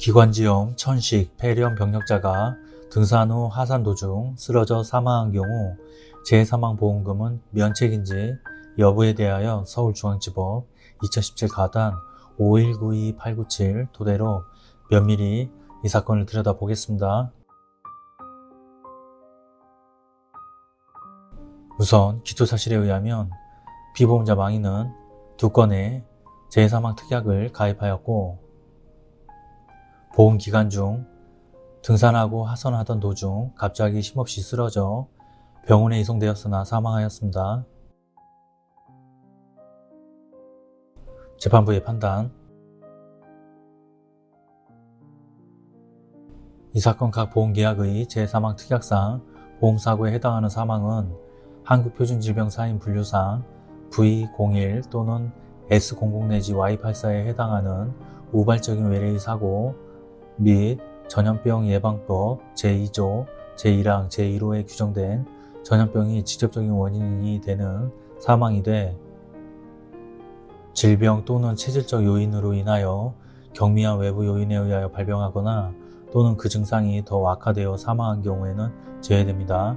기관지염, 천식, 폐렴 병력자가 등산 후 하산 도중 쓰러져 사망한 경우 재사망보험금은 면책인지 여부에 대하여 서울중앙지법 2017 가단 5192897 토대로 면밀히 이 사건을 들여다보겠습니다. 우선 기초사실에 의하면 피보험자 망인은 두 건의 재사망 특약을 가입하였고 보험 기간 중 등산하고 하선하던 도중 갑자기 힘없이 쓰러져 병원에 이송되었으나 사망하였습니다. 재판부의 판단 이 사건 각 보험계약의 제3항 특약상 보험사고에 해당하는 사망은 한국표준질병사인 분류상 V01 또는 S00 내지 Y84에 해당하는 우발적인 외래의 사고 및 전염병 예방법 제2조 제1항 제1호에 규정된 전염병이 직접적인 원인이 되는 사망이 돼 질병 또는 체질적 요인으로 인하여 경미한 외부 요인에 의하여 발병하거나 또는 그 증상이 더 악화되어 사망한 경우에는 제외됩니다.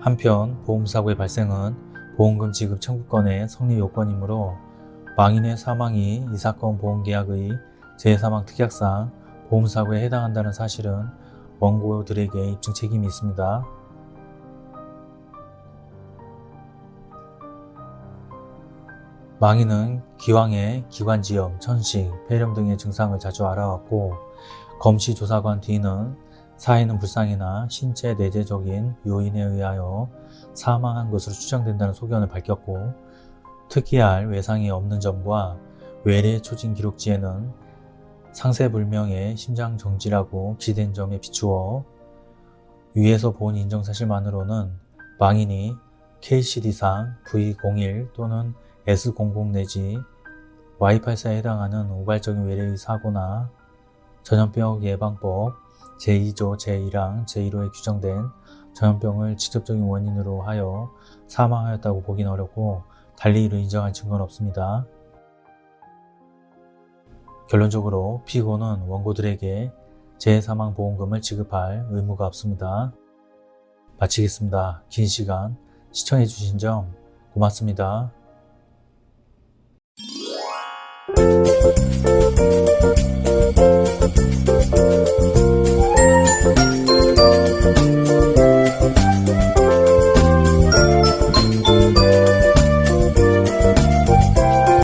한편 보험사고의 발생은 보험금 지급 청구권의 성립 요건이므로 망인의 사망이 이 사건 보험계약의 재사망 특약상 보험사고에 해당한다는 사실은 원고들에게 입증 책임이 있습니다. 망인은 기왕에 기관지염, 천식, 폐렴 등의 증상을 자주 알아왔고 검시 조사관 D는 사인은 불상이나 신체 내재적인 요인에 의하여 사망한 것으로 추정된다는 소견을 밝혔고 특이할 외상이 없는 점과 외래 초진 기록지에는 상세불명의 심장정지라고 기된 점에 비추어 위에서 본 인정사실만으로는 망인이 KCD상 V01 또는 S00 내지 Y84에 해당하는 우발적인 외래의 사고나 전염병 예방법 제2조 제1항 제1호에 규정된 전염병을 직접적인 원인으로 하여 사망하였다고 보기는 어렵고 달리 이를 인정할 증거는 없습니다. 결론적으로 피고는 원고들에게 재사망보험금을 지급할 의무가 없습니다. 마치겠습니다. 긴 시간 시청해주신 점 고맙습니다.